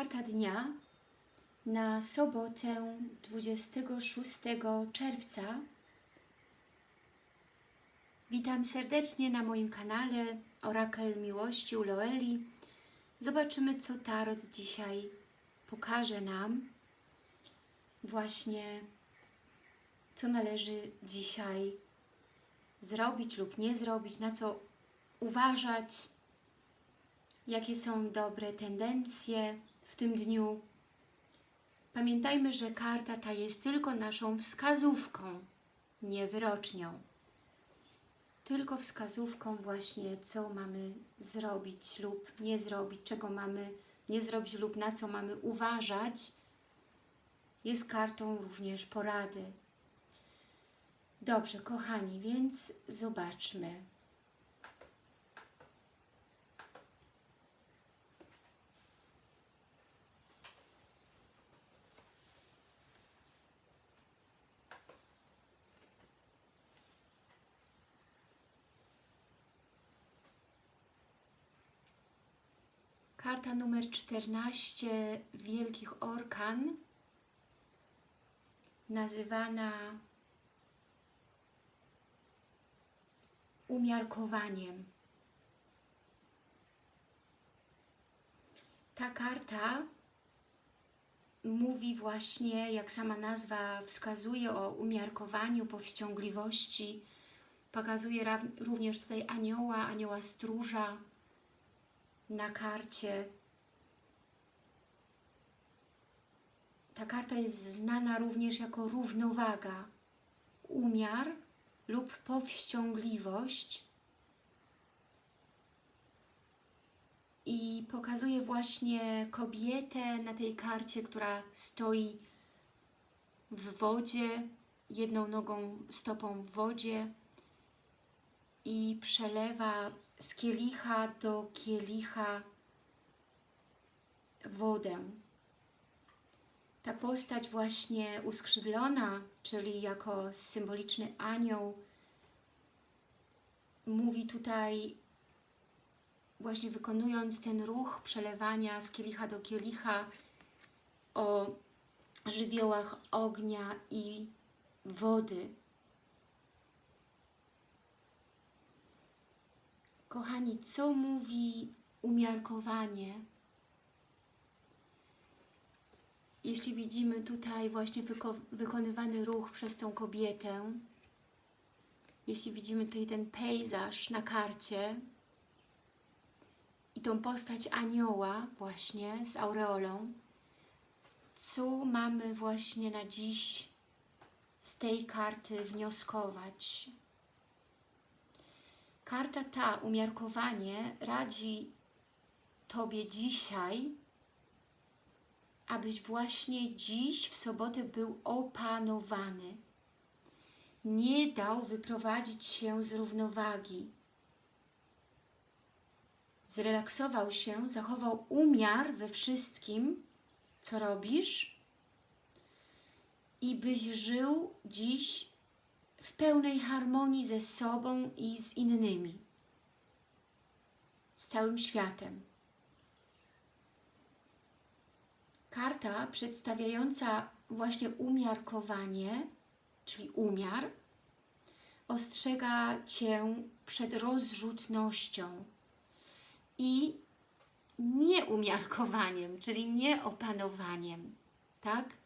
karta dnia na sobotę 26 czerwca. Witam serdecznie na moim kanale Orakel Miłości u Loeli. Zobaczymy, co Tarot dzisiaj pokaże nam. Właśnie, co należy dzisiaj zrobić lub nie zrobić, na co uważać, jakie są dobre tendencje w tym dniu. Pamiętajmy, że karta ta jest tylko naszą wskazówką, nie wyrocznią. Tylko wskazówką właśnie, co mamy zrobić lub nie zrobić, czego mamy nie zrobić lub na co mamy uważać, jest kartą również porady. Dobrze, kochani, więc zobaczmy. Karta numer 14 Wielkich Orkan, nazywana umiarkowaniem. Ta karta mówi właśnie, jak sama nazwa wskazuje, o umiarkowaniu, powściągliwości. Pokazuje również tutaj anioła, anioła stróża, na karcie. Ta karta jest znana również jako równowaga, umiar lub powściągliwość i pokazuje właśnie kobietę na tej karcie, która stoi w wodzie, jedną nogą, stopą w wodzie i przelewa z kielicha do kielicha wodę. Ta postać właśnie uskrzydlona, czyli jako symboliczny anioł, mówi tutaj, właśnie wykonując ten ruch przelewania z kielicha do kielicha o żywiołach ognia i wody. Kochani, co mówi umiarkowanie? Jeśli widzimy tutaj właśnie wyko wykonywany ruch przez tą kobietę, jeśli widzimy tutaj ten pejzaż na karcie i tą postać anioła właśnie z aureolą, co mamy właśnie na dziś z tej karty wnioskować? Karta ta, umiarkowanie, radzi Tobie dzisiaj, abyś właśnie dziś w sobotę był opanowany. Nie dał wyprowadzić się z równowagi. Zrelaksował się, zachował umiar we wszystkim, co robisz i byś żył dziś w pełnej harmonii ze sobą i z innymi, z całym światem. Karta przedstawiająca właśnie umiarkowanie, czyli umiar, ostrzega Cię przed rozrzutnością i nieumiarkowaniem, czyli nieopanowaniem, tak?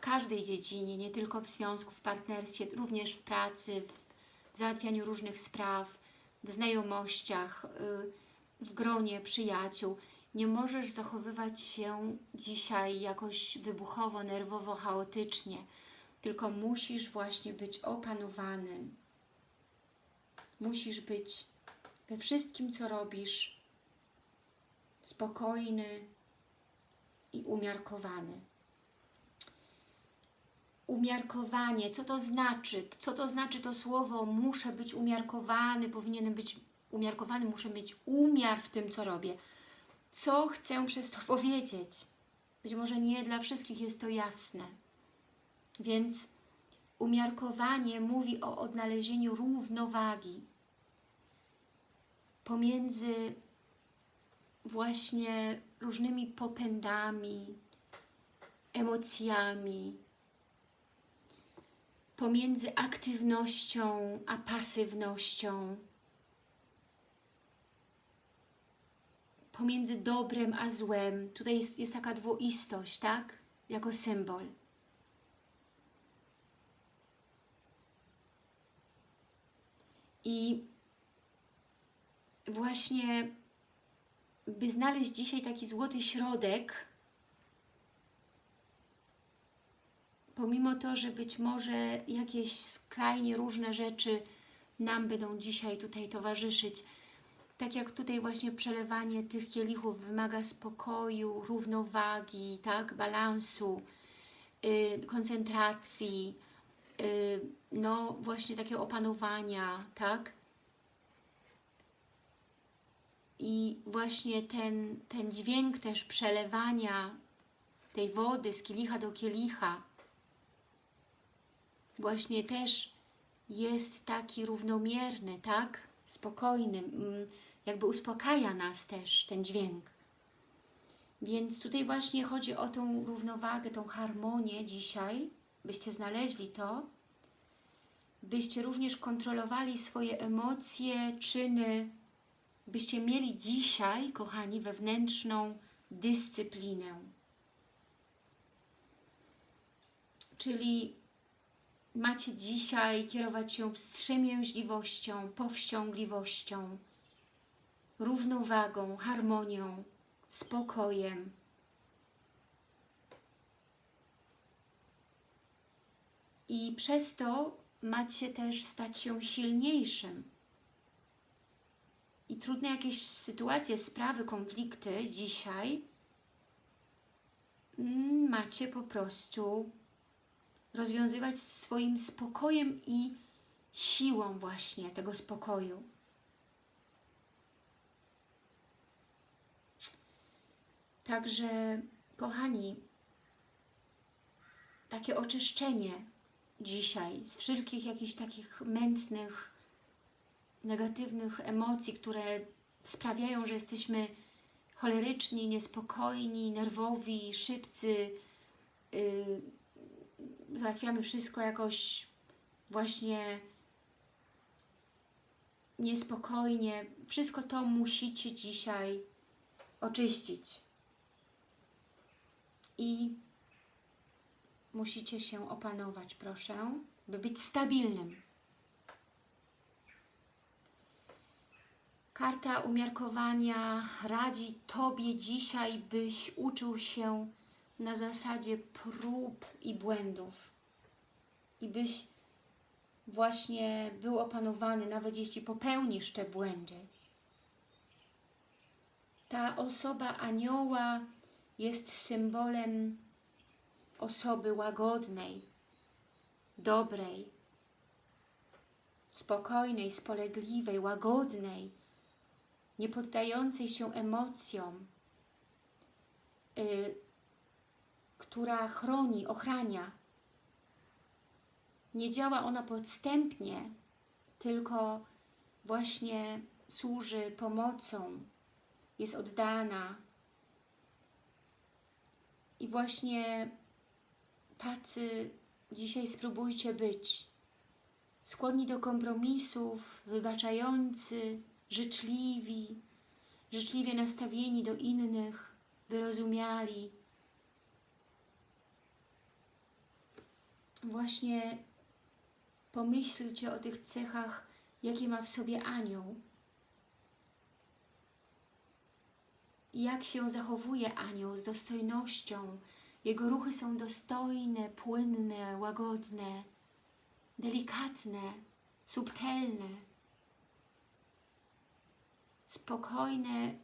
W każdej dziedzinie, nie tylko w związku, w partnerstwie, również w pracy, w załatwianiu różnych spraw, w znajomościach, y, w gronie przyjaciół. Nie możesz zachowywać się dzisiaj jakoś wybuchowo, nerwowo, chaotycznie, tylko musisz właśnie być opanowany. Musisz być we wszystkim, co robisz, spokojny i umiarkowany umiarkowanie, co to znaczy? Co to znaczy to słowo muszę być umiarkowany, powinienem być umiarkowany, muszę mieć umiar w tym, co robię. Co chcę przez to powiedzieć? Być może nie dla wszystkich jest to jasne. Więc umiarkowanie mówi o odnalezieniu równowagi pomiędzy właśnie różnymi popędami, emocjami, pomiędzy aktywnością a pasywnością, pomiędzy dobrem a złem. Tutaj jest, jest taka dwoistość, tak? Jako symbol. I właśnie, by znaleźć dzisiaj taki złoty środek, pomimo to, że być może jakieś skrajnie różne rzeczy nam będą dzisiaj tutaj towarzyszyć, tak jak tutaj właśnie przelewanie tych kielichów wymaga spokoju, równowagi, tak, balansu, yy, koncentracji, yy, no właśnie takiego opanowania, tak? I właśnie ten, ten dźwięk też przelewania tej wody z kielicha do kielicha właśnie też jest taki równomierny, tak? Spokojny, jakby uspokaja nas też ten dźwięk. Więc tutaj właśnie chodzi o tą równowagę, tą harmonię dzisiaj, byście znaleźli to, byście również kontrolowali swoje emocje, czyny, byście mieli dzisiaj, kochani, wewnętrzną dyscyplinę. Czyli macie dzisiaj kierować się wstrzemięźliwością, powściągliwością, równowagą, harmonią, spokojem. I przez to macie też stać się silniejszym. I trudne jakieś sytuacje, sprawy, konflikty dzisiaj mm, macie po prostu rozwiązywać swoim spokojem i siłą właśnie tego spokoju. Także, kochani, takie oczyszczenie dzisiaj z wszelkich jakichś takich mętnych, negatywnych emocji, które sprawiają, że jesteśmy choleryczni, niespokojni, nerwowi, szybcy, yy, załatwiamy wszystko jakoś właśnie niespokojnie. Wszystko to musicie dzisiaj oczyścić. I musicie się opanować, proszę, by być stabilnym. Karta umiarkowania radzi Tobie dzisiaj, byś uczył się na zasadzie prób i błędów. I byś właśnie był opanowany, nawet jeśli popełnisz te błędy. Ta osoba anioła jest symbolem osoby łagodnej, dobrej, spokojnej, spolegliwej, łagodnej, nie poddającej się emocjom, yy, która chroni, ochrania. Nie działa ona podstępnie, tylko właśnie służy pomocą, jest oddana. I właśnie tacy dzisiaj spróbujcie być. Skłonni do kompromisów, wybaczający, życzliwi, życzliwie nastawieni do innych, wyrozumiali, właśnie pomyślcie o tych cechach, jakie ma w sobie anioł. Jak się zachowuje anioł z dostojnością. Jego ruchy są dostojne, płynne, łagodne, delikatne, subtelne, spokojne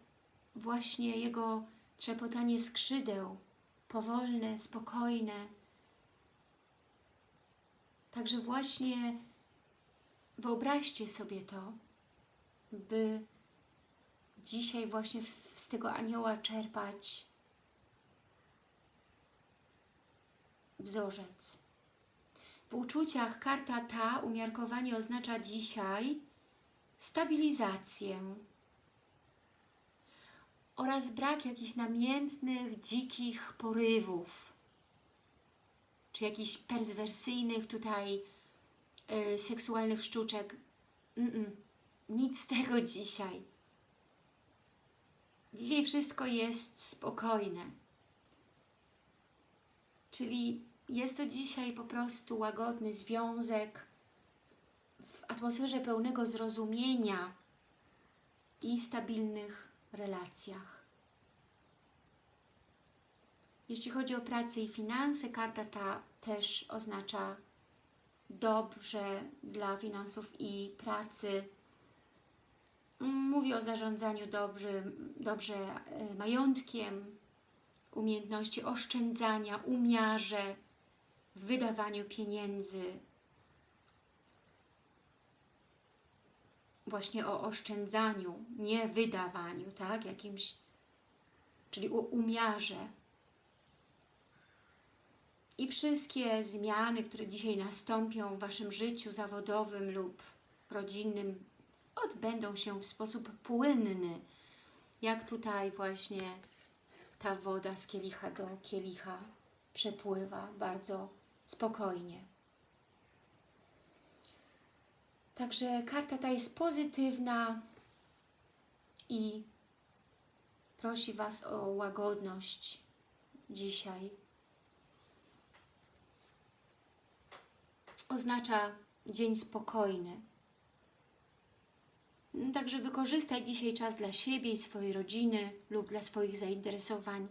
właśnie jego trzepotanie skrzydeł, powolne, spokojne, Także właśnie wyobraźcie sobie to, by dzisiaj właśnie z tego anioła czerpać wzorzec. W uczuciach karta ta, umiarkowanie oznacza dzisiaj stabilizację, oraz brak jakichś namiętnych, dzikich porywów, czy jakichś perwersyjnych tutaj y, seksualnych sztuczek. Mm -mm. Nic z tego dzisiaj. Dzisiaj wszystko jest spokojne. Czyli jest to dzisiaj po prostu łagodny związek w atmosferze pełnego zrozumienia i stabilnych relacjach. Jeśli chodzi o pracę i finanse, karta ta też oznacza dobrze dla finansów i pracy. Mówi o zarządzaniu dobrze, dobrze majątkiem, umiejętności oszczędzania, umiarze, wydawaniu pieniędzy, właśnie o oszczędzaniu, nie wydawaniu, tak, jakimś, czyli o umiarze. I wszystkie zmiany, które dzisiaj nastąpią w Waszym życiu zawodowym lub rodzinnym, odbędą się w sposób płynny, jak tutaj właśnie ta woda z kielicha do kielicha przepływa bardzo spokojnie. Także karta ta jest pozytywna i prosi Was o łagodność dzisiaj. Oznacza dzień spokojny. Także wykorzystaj dzisiaj czas dla siebie i swojej rodziny lub dla swoich zainteresowań.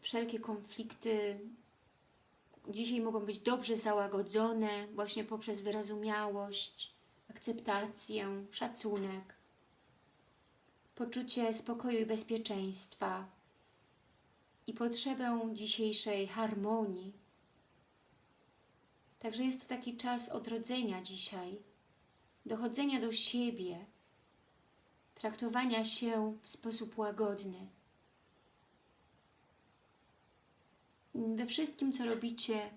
Wszelkie konflikty dzisiaj mogą być dobrze załagodzone właśnie poprzez wyrozumiałość, akceptację, szacunek, poczucie spokoju i bezpieczeństwa i potrzebę dzisiejszej harmonii. Także jest to taki czas odrodzenia dzisiaj, dochodzenia do siebie, traktowania się w sposób łagodny. we wszystkim, co robicie,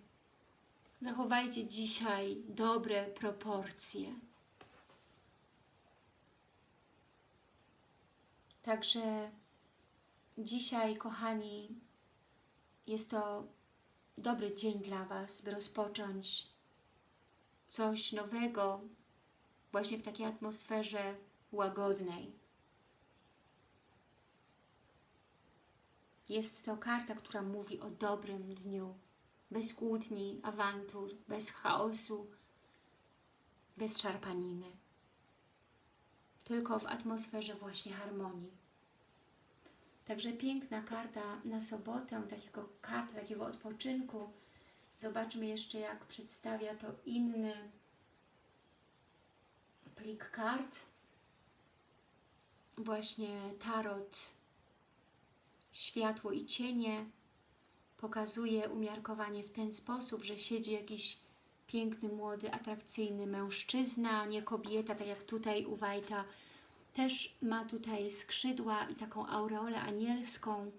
zachowajcie dzisiaj dobre proporcje. Także dzisiaj, kochani, jest to dobry dzień dla Was, by rozpocząć coś nowego właśnie w takiej atmosferze łagodnej. Jest to karta, która mówi o dobrym dniu, bez kłótni, awantur, bez chaosu, bez szarpaniny. Tylko w atmosferze właśnie harmonii. Także piękna karta na sobotę, takiego karta, takiego odpoczynku. Zobaczmy jeszcze, jak przedstawia to inny plik kart. Właśnie tarot światło i cienie. Pokazuje umiarkowanie w ten sposób, że siedzi jakiś piękny, młody, atrakcyjny mężczyzna, nie kobieta, tak jak tutaj u Wajta. Też ma tutaj skrzydła i taką aureolę anielską,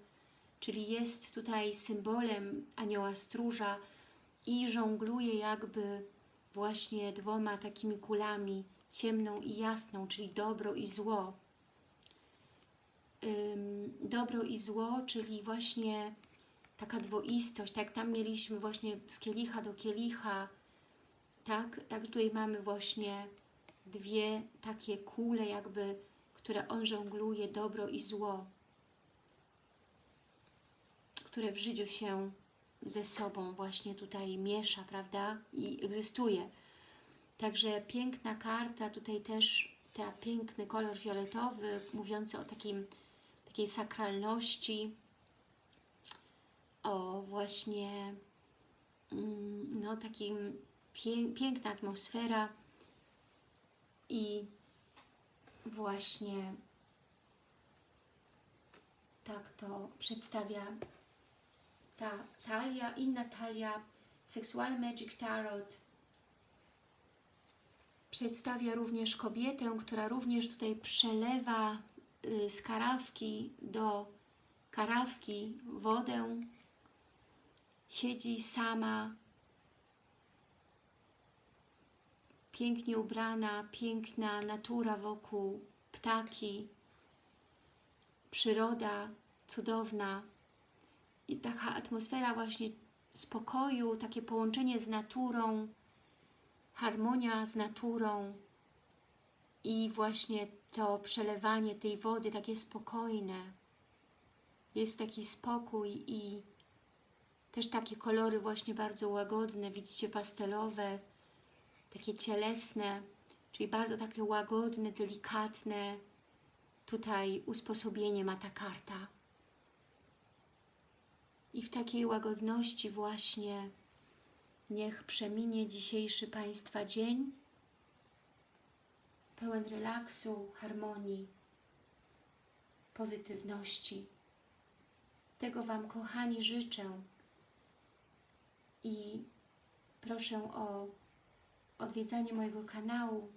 czyli jest tutaj symbolem anioła stróża i żongluje jakby właśnie dwoma takimi kulami, ciemną i jasną, czyli dobro i zło. Dobro i zło, czyli właśnie taka dwoistość, tak? Tam mieliśmy właśnie z kielicha do kielicha, tak, tak tutaj mamy właśnie dwie takie kule jakby, które on żongluje, dobro i zło, które w życiu się ze sobą właśnie tutaj miesza, prawda, i egzystuje. Także piękna karta, tutaj też ten piękny kolor fioletowy, mówiący o takim takiej sakralności, o właśnie mm, no takim piękna atmosfera i właśnie tak to przedstawia ta talia, inna talia Sexual Magic Tarot. Przedstawia również kobietę, która również tutaj przelewa Y, z karawki do karawki wodę, siedzi sama, pięknie ubrana, piękna natura wokół, ptaki, przyroda cudowna i taka atmosfera właśnie spokoju, takie połączenie z naturą, harmonia z naturą i właśnie to przelewanie tej wody takie spokojne. Jest taki spokój i też takie kolory właśnie bardzo łagodne, widzicie, pastelowe, takie cielesne, czyli bardzo takie łagodne, delikatne. Tutaj usposobienie ma ta karta. I w takiej łagodności właśnie niech przeminie dzisiejszy Państwa dzień, pełen relaksu, harmonii, pozytywności. Tego Wam, kochani, życzę i proszę o odwiedzanie mojego kanału.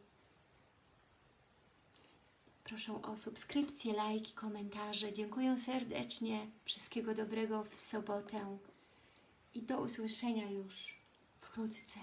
Proszę o subskrypcję, lajki, komentarze. Dziękuję serdecznie. Wszystkiego dobrego w sobotę i do usłyszenia już wkrótce.